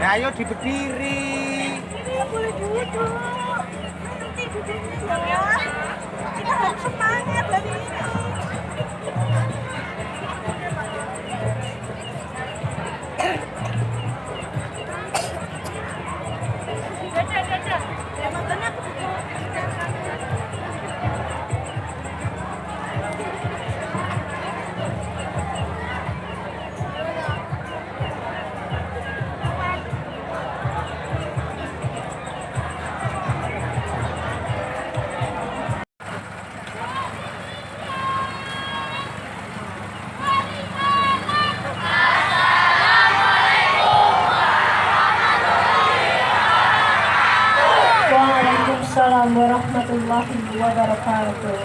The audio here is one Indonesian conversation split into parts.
Eh, ayo diberdiri. Tidak boleh duduk. Nanti duduknya ya. Kita harus semangat dari ini. Waalaikumsalam warahmatullahi wabarakatuh.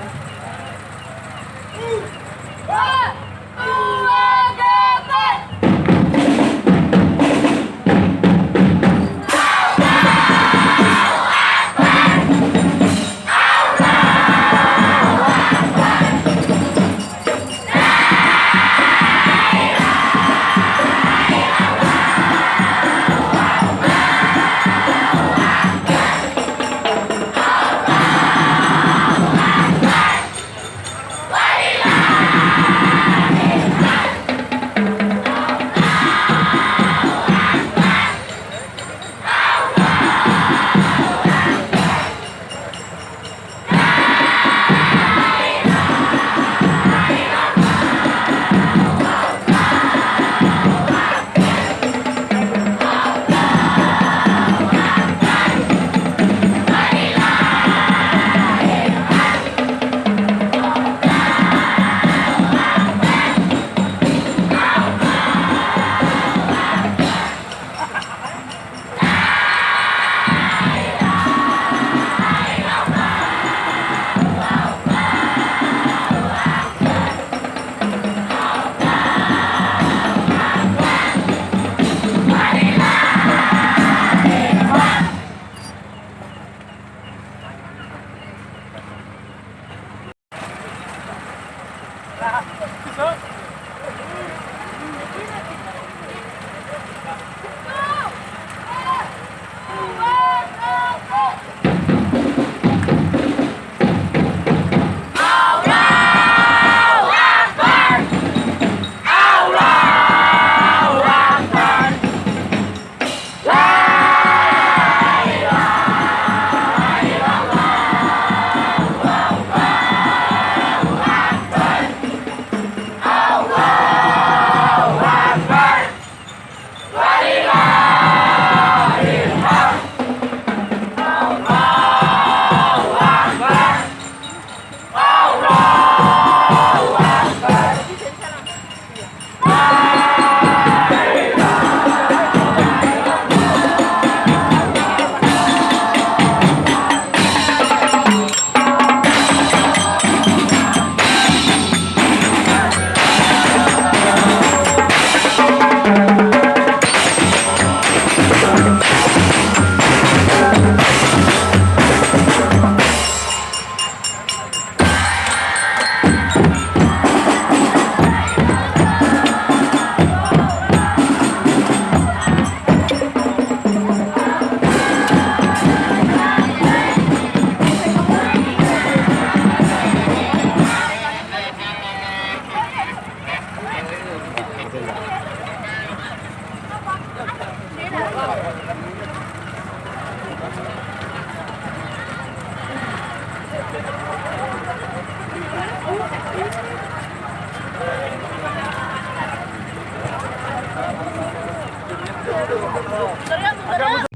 Tá ligado?